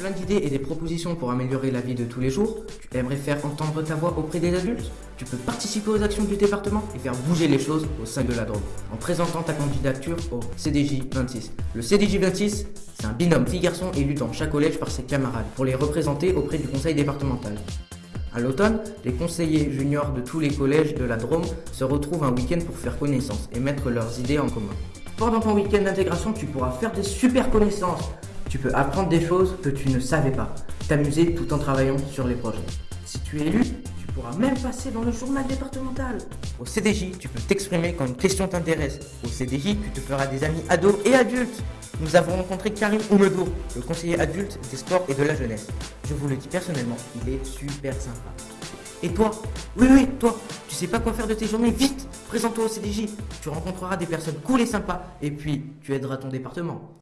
plein d'idées et des propositions pour améliorer la vie de tous les jours Tu aimerais faire entendre ta voix auprès des adultes? Tu peux participer aux actions du département et faire bouger les choses au sein de la Drôme en présentant ta candidature au CDJ 26. Le CDJ 26, c'est un binôme fille-garçon élu dans chaque collège par ses camarades pour les représenter auprès du conseil départemental. À l'automne, les conseillers juniors de tous les collèges de la Drôme se retrouvent un week-end pour faire connaissance et mettre leurs idées en commun. Pendant ton week-end d'intégration, tu pourras faire des super connaissances. Tu peux apprendre des choses que tu ne savais pas, t'amuser tout en travaillant sur les projets. Si tu es élu, tu pourras même passer dans le journal départemental. Au CDJ, tu peux t'exprimer quand une question t'intéresse. Au CDJ, tu te feras des amis ados et adultes. Nous avons rencontré Karim Oumedour, le conseiller adulte des sports et de la jeunesse. Je vous le dis personnellement, il est super sympa. Et toi? Oui, oui, toi Tu sais pas quoi faire de tes journées? Vite Présente-toi au CDJ Tu rencontreras des personnes cool et sympas, et puis tu aideras ton département.